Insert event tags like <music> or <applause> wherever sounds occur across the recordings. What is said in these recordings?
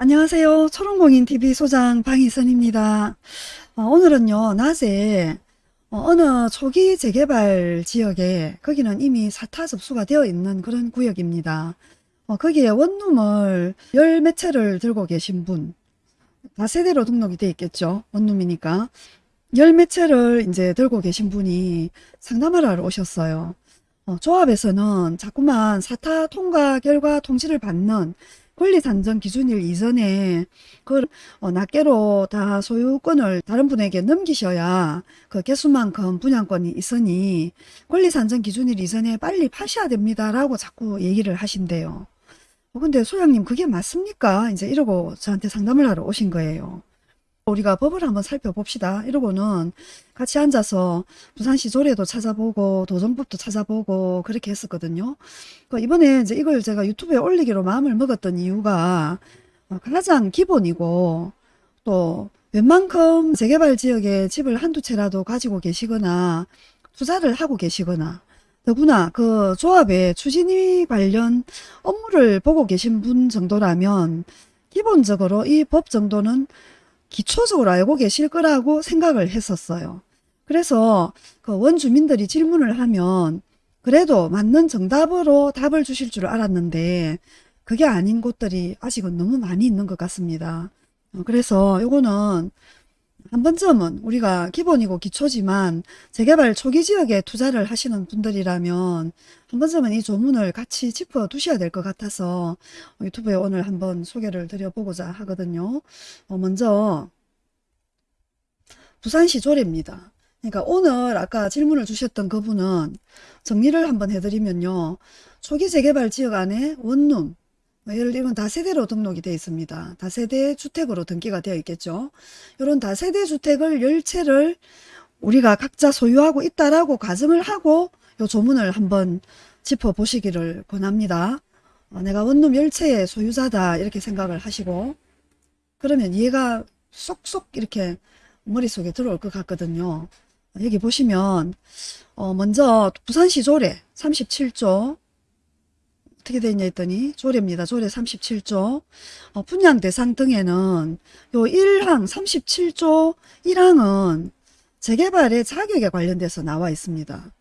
안녕하세요. 초롱공인TV 소장 방희선입니다. 어, 오늘은요, 낮에 어, 느 초기 재개발 지역에 거기는 이미 사타 접수가 되어 있는 그런 구역입니다. 어, 거기에 원룸을 열 몇 채를 들고 계신 분, 다세대로 등록이 돼 있겠죠. 원룸이니까. 열 몇 채를 이제 들고 계신 분이 상담을 하러 오셨어요. 어, 조합에서는 자꾸만 사타 통과 결과 통지를 받는 권리산정 기준일 이전에 그 어, 낱개로 다 소유권을 다른 분에게 넘기셔야 그 개수만큼 분양권이 있으니 권리산정 기준일 이전에 빨리 파셔야 됩니다 라고 자꾸 얘기를 하신대요. 어, 근데 소장님 그게 맞습니까? 이제 이러고 저한테 상담을 하러 오신 거예요. 우리가 법을 한번 살펴봅시다. 이러고는 같이 앉아서 부산시 조례도 찾아보고 도정법도 찾아보고 그렇게 했었거든요. 그 이번에 이제 이걸 제가 유튜브에 올리기로 마음을 먹었던 이유가 어, 가장 기본이고 또 웬만큼 재개발 지역에 집을 한두 채라도 가지고 계시거나 투자를 하고 계시거나 더구나 그 조합의 추진위 관련 업무를 보고 계신 분 정도라면 기본적으로 이 법 정도는 기초적으로 알고 계실 거라고 생각을 했었어요. 그래서 그 원주민들이 질문을 하면 그래도 맞는 정답으로 답을 주실 줄 알았는데 그게 아닌 곳들이 아직은 너무 많이 있는 것 같습니다. 어, 그래서 요거는 한 번쯤은 우리가 기본이고 기초지만 재개발 초기 지역에 투자를 하시는 분들이라면 한 번쯤은 이 조문을 같이 짚어 두셔야 될 것 같아서 유튜브에 오늘 한번 소개를 드려보고자 하거든요. 어 먼저 부산시 조례입니다. 그러니까 오늘 아까 질문을 주셨던 그분은 정리를 한번 해드리면요. 초기 재개발 지역 안에 원룸, 뭐 예를 들면 다세대로 등록이 되어 있습니다. 다세대 주택으로 등기가 되어 있겠죠. 이런 다세대 주택을 10채를 우리가 각자 소유하고 있다라고 가정을 하고 요 조문을 한번 짚어보시기를 권합니다. 어, 내가 원룸 10채의 소유자다 이렇게 생각을 하시고 그러면 이해가 쏙쏙 이렇게 머릿속에 들어올 것 같거든요. 여기 보시면 어 먼저 부산시 조례 37조 어떻게 되어 있냐 했더니 조례입니다. 조례 37조 어, 분양 대상 등에는 요 1항 37조 1항은 재개발의 자격에 관련돼서 나와 있습니다.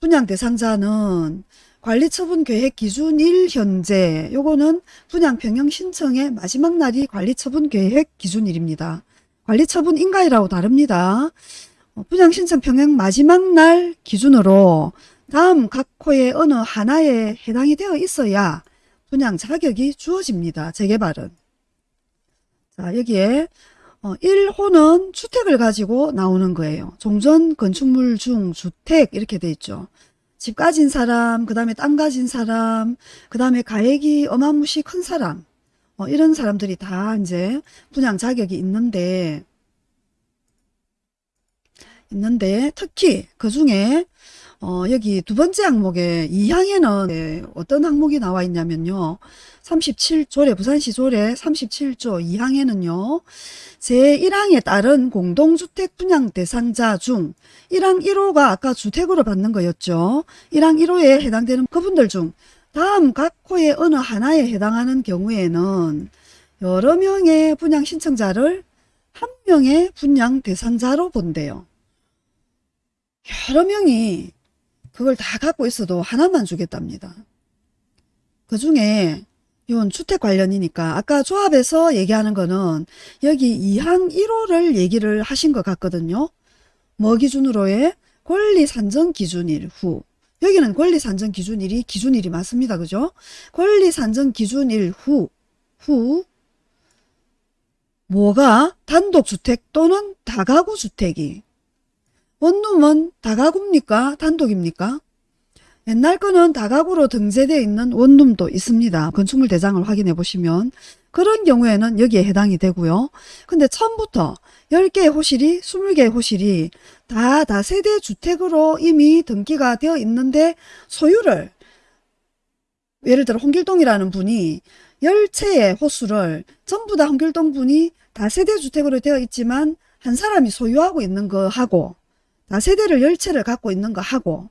분양 대상자는 관리처분 계획 기준 일 현재 요거는 분양 평형 신청의 마지막 날이 관리처분 계획 기준일입니다. 관리처분 인가이라고 다릅니다. 어, 분양 신청 평형 마지막 날 기준으로 다음 각 호의 어느 하나에 해당이 되어 있어야 분양 자격이 주어집니다. 재개발은. 자 여기에 어, 1호는 주택을 가지고 나오는 거예요. 종전 건축물 중 주택 이렇게 돼 있죠. 집 가진 사람, 그 다음에 땅 가진 사람, 그 다음에 가액이 어마무시 큰 사람 어, 이런 사람들이 다 이제 분양 자격이 있는데 있는데 특히 그 중에 어, 여기 두 번째 항목에 2항에는 어떤 항목이 나와 있냐면요. 37조례 부산시 조례 37조 2항에는요. 제1항에 따른 공동주택 분양 대상자 중 1항 1호가 아까 주택으로 받는 거였죠. 1항 1호에 해당되는 그분들 중 다음 각 호의 어느 하나에 해당하는 경우에는 여러 명의 분양 신청자를 한 명의 분양 대상자로 본대요. 여러 명이 그걸 다 갖고 있어도 하나만 주겠답니다. 그 중에 이건 주택 관련이니까 아까 조합에서 얘기하는 거는 여기 2항 1호를 얘기를 하신 것 같거든요. 뭐 기준으로의 권리 산정 기준일 후 여기는 권리 산정 기준일이 기준일이 맞습니다. 그죠? 권리 산정 기준일 후, 후 뭐가 단독주택 또는 다가구 주택이 원룸은 다가구입니까? 단독입니까? 옛날 거는 다가구로 등재되어 있는 원룸도 있습니다. 건축물 대장을 확인해 보시면 그런 경우에는 여기에 해당이 되고요. 근데 처음부터 10개의 호실이 20개의 호실이 다 다세대 주택으로 이미 등기가 되어 있는데 소유를 예를 들어 홍길동이라는 분이 10채의 호수를 전부 다 홍길동 분이 다세대 주택으로 되어 있지만 한 사람이 소유하고 있는 거하고 다세대를 열채를 갖고 있는 거 하고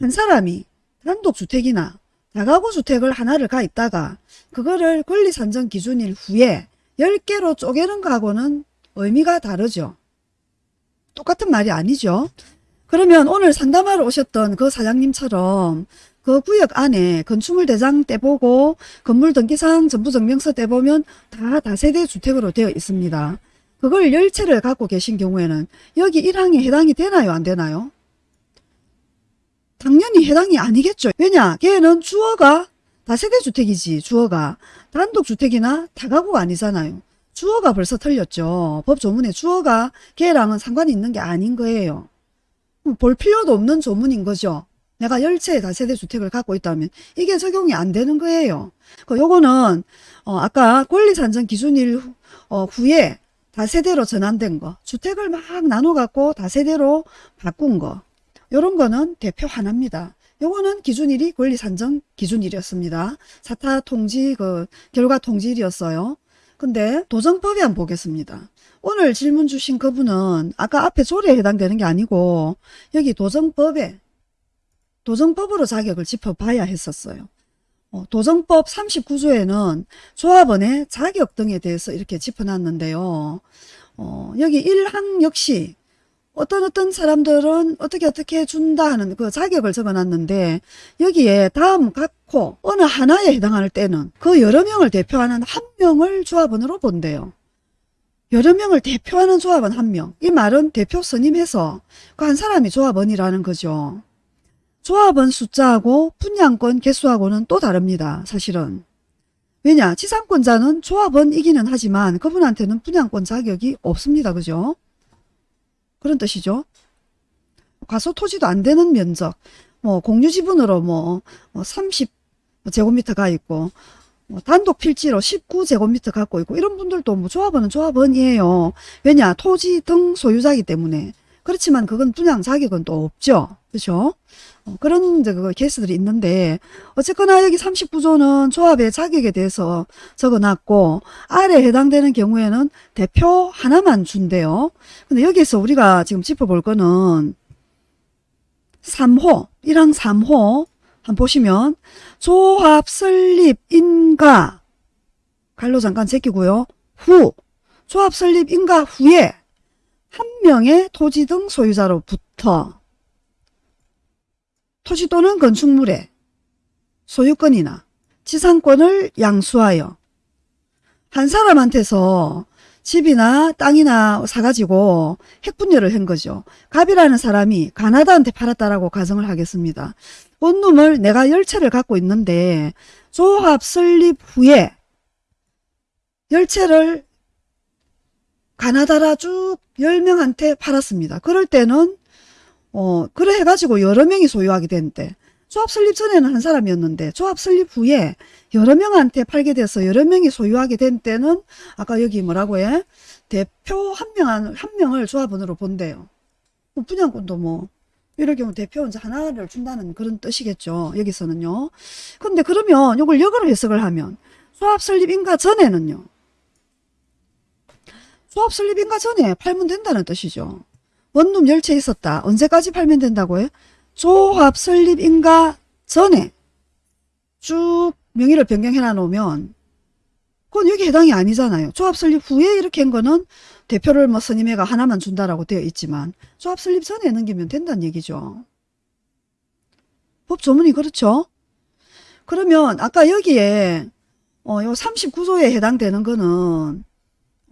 한 사람이 단독주택이나 다가구 주택을 하나를 가 있다가 그거를 권리산정 기준일 후에 10개로 쪼개는 거하고는 의미가 다르죠. 똑같은 말이 아니죠. 그러면 오늘 상담하러 오셨던 그 사장님처럼 그 구역 안에 건축물 대장 떼보고 건물 등기상 전부증명서 떼보면 다 다세대 주택으로 되어 있습니다. 그걸 10채를 갖고 계신 경우에는 여기 1항에 해당이 되나요 안 되나요? 당연히 해당이 아니겠죠. 왜냐 걔는 주어가 다세대 주택이지 주어가 단독주택이나 다가구가 아니잖아요. 주어가 벌써 틀렸죠. 법 조문에 주어가 걔랑은 상관이 있는 게 아닌 거예요. 볼 필요도 없는 조문인 거죠. 내가 10채의 다세대 주택을 갖고 있다면 이게 적용이 안 되는 거예요. 그 요거는 어 아까 권리산정 기준일 후, 어 후에 다세대로 전환된 거 주택을 막 나눠 갖고 다세대로 바꾼 거 요런 거는 대표 하나입니다. 요거는 기준일이 권리산정 기준일이었습니다. 사타 통지 그 결과 통지일이었어요. 근데 도정법에 한번 보겠습니다. 오늘 질문 주신 그분은 아까 앞에 조례에 해당되는 게 아니고 여기 도정법에 도정법으로 자격을 짚어봐야 했었어요. 어, 도정법 39조에는 조합원의 자격 등에 대해서 이렇게 짚어놨는데요. 어, 여기 1항 역시 어떤 어떤 사람들은 어떻게 어떻게 준다 하는 그 자격을 적어놨는데 여기에 다음 각호 어느 하나에 해당할 때는 그 여러 명을 대표하는 한 명을 조합원으로 본대요. 여러 명을 대표하는 조합원 한 명. 이 말은 대표 선임해서 그 한 사람이 조합원이라는 거죠. 조합원 숫자하고 분양권 개수하고는 또 다릅니다. 사실은. 왜냐 지상권자는 조합원이기는 하지만 그분한테는 분양권 자격이 없습니다. 그죠? 그런 뜻이죠. 과소 토지도 안 되는 면적, 뭐 공유지분으로 뭐 30제곱미터가 있고 뭐 단독 필지로 19제곱미터 갖고 있고 이런 분들도 뭐 조합원은 조합원이에요. 왜냐 토지 등 소유자이기 때문에 그렇지만 그건 분양 자격은 또 없죠. 그렇죠? 어, 그런 그 케이스들이 있는데 어쨌거나 여기 39조는 조합의 자격에 대해서 적어놨고 아래 해당되는 경우에는 대표 하나만 준대요. 근데 여기서 우리가 지금 짚어볼 거는 3호 1항 3호 한번 보시면 조합 설립 인가 갈로 잠깐 제끼고요. 후 조합 설립 인가 후에 한 명의 토지 등 소유자로부터 토지 또는 건축물의 소유권이나 지상권을 양수하여 한 사람한테서 집이나 땅이나 사가지고 핵분열을 한 거죠. 갑이라는 사람이 가나다한테 팔았다라고 가정을 하겠습니다. 원룸을 내가 열채를 갖고 있는데 조합 설립 후에 열채를 가나다라 쭉 10명한테 팔았습니다. 그럴 때는 어 그래 해가지고 여러 명이 소유하게 되는데 조합 설립 전에는 한 사람이었는데 조합 설립 후에 여러 명한테 팔게 돼서 여러 명이 소유하게 된 때는 아까 여기 뭐라고 해? 대표 한 명, 한 명을 조합원으로 본대요. 뭐 분양권도 뭐 이럴 경우 대표 이제 하나를 준다는 그런 뜻이겠죠. 여기서는요. 근데 그러면 이걸 역으로 해석을 하면 조합 설립 인가 전에는요. 조합 설립 인가 전에 팔면 된다는 뜻이죠. 원룸 열채 있었다. 언제까지 팔면 된다고요? 조합 설립 인가 전에 쭉 명의를 변경해 놔놓으면 그건 여기 해당이 아니잖아요. 조합 설립 후에 이렇게 한 거는 대표를 뭐 선임해가 하나만 준다라고 되어 있지만 조합 설립 전에 넘기면 된다는 얘기죠. 법 조문이 그렇죠. 그러면 아까 여기에 어, 요 39조에 해당되는 거는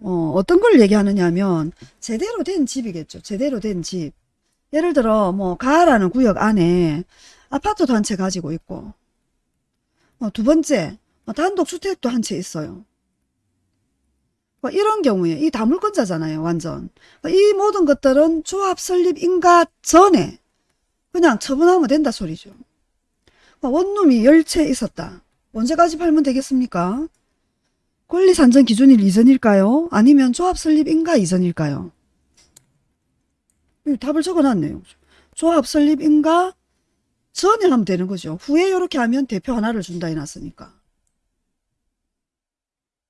어, 어떤 걸 얘기하느냐 하면 제대로 된 집이겠죠. 제대로 된 집. 예를 들어 뭐 가라는 구역 안에 아파트도 한채 가지고 있고 어, 두 번째 뭐 단독주택도 한 채 있어요. 뭐 이런 경우에 이 다물권자잖아요. 완전. 이 모든 것들은 조합 설립 인가 전에 그냥 처분하면 된다 소리죠. 원룸이 10채 있었다. 언제까지 팔면 되겠습니까? 권리 산정 기준일 이전일까요? 아니면 조합 설립 인가 이전일까요? 답을 적어놨네요. 조합 설립 인가 전에 하면 되는 거죠. 후에 이렇게 하면 대표 하나를 준다 해놨으니까.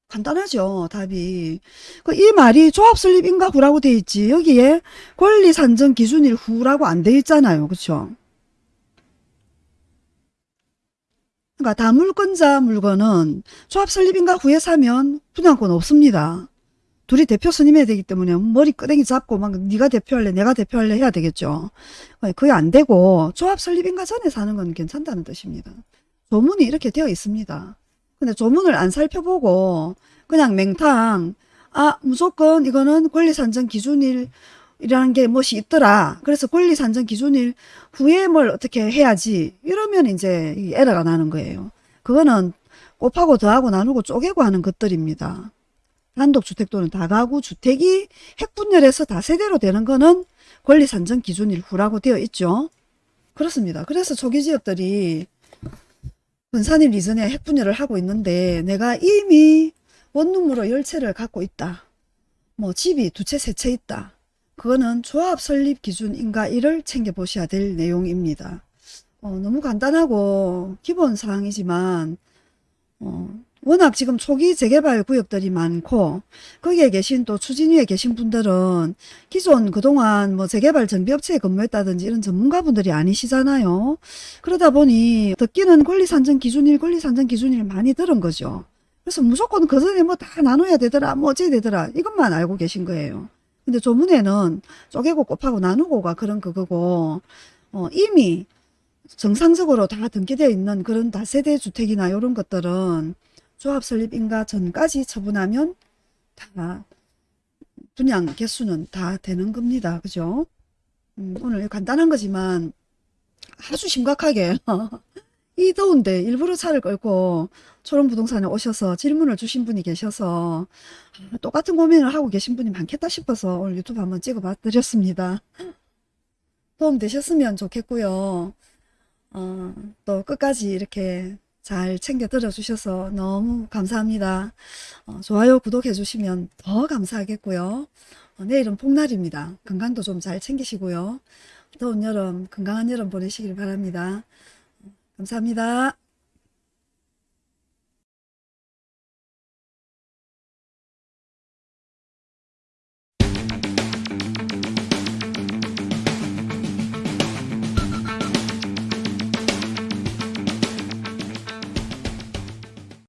간단하죠. 답이. 그이 말이 조합 설립 인가 후라고 돼 있지. 여기에 권리 산정 기준일 후라고 안 돼 있잖아요. 그렇죠? 그러니까 다물권자 물건은 조합 설립인가 후에 사면 분양권 없습니다. 둘이 대표 선임해야 되기 때문에 머리 끄댕이 잡고 막 네가 대표할래 내가 대표할래 해야 되겠죠. 어, 그게 안 되고 조합 설립인가 전에 사는 건 괜찮다는 뜻입니다. 조문이 이렇게 되어 있습니다. 근데 조문을 안 살펴보고 그냥 맹탕 아 무조건 이거는 권리산정 기준일 이라는 게 무엇이 있더라. 그래서 권리 산정 기준일 후에 뭘 어떻게 해야지. 이러면 이제 이 에러가 나는 거예요. 그거는 곱하고 더하고 나누고 쪼개고 하는 것들입니다. 단독주택 또는 다가구 주택이 핵분열해서 다세대로 되는 거는 권리 산정 기준일 후라고 되어 있죠. 그렇습니다. 그래서 초기 지역들이 근산일 이전에 핵분열을 하고 있는데 내가 이미 원룸으로 열채를 갖고 있다. 뭐 집이 두 채, 세 채 있다. 그거는 조합 설립 기준 인가 이를 챙겨보셔야 될 내용입니다. 어, 너무 간단하고 기본 사항이지만 어, 워낙 지금 초기 재개발 구역들이 많고 거기에 계신 또 추진위에 계신 분들은 기존 그동안 뭐 재개발 정비업체에 근무했다든지 이런 전문가분들이 아니시잖아요. 그러다 보니 듣기는 권리산정 기준일 권리산정 기준일 많이 들은 거죠. 그래서 무조건 그 전에 뭐 다 나눠야 되더라 뭐 어찌 되더라 이것만 알고 계신 거예요. 근데 조문에는 쪼개고 곱하고 나누고가 그런 그거고 어, 이미 정상적으로 다 등기되어 있는 그런 다세대 주택이나 이런 것들은 조합 설립 인가 전까지 처분하면 다 분양 개수는 다 되는 겁니다. 그죠? 음, 오늘 간단한 거지만 아주 심각하게 <laughs> 이 더운데 일부러 차를 끌고 초롱부동산에 오셔서 질문을 주신 분이 계셔서 아, 똑같은 고민을 하고 계신 분이 많겠다 싶어서 오늘 유튜브 한번 찍어봐 드렸습니다. 도움 되셨으면 좋겠고요. 어, 또 끝까지 이렇게 잘 챙겨 들어주셔서 너무 감사합니다. 어, 좋아요, 구독해 주시면 더 감사하겠고요. 어, 내일은 복날입니다. 건강도 좀 잘 챙기시고요. 더운 여름, 건강한 여름 보내시길 바랍니다. 감사합니다.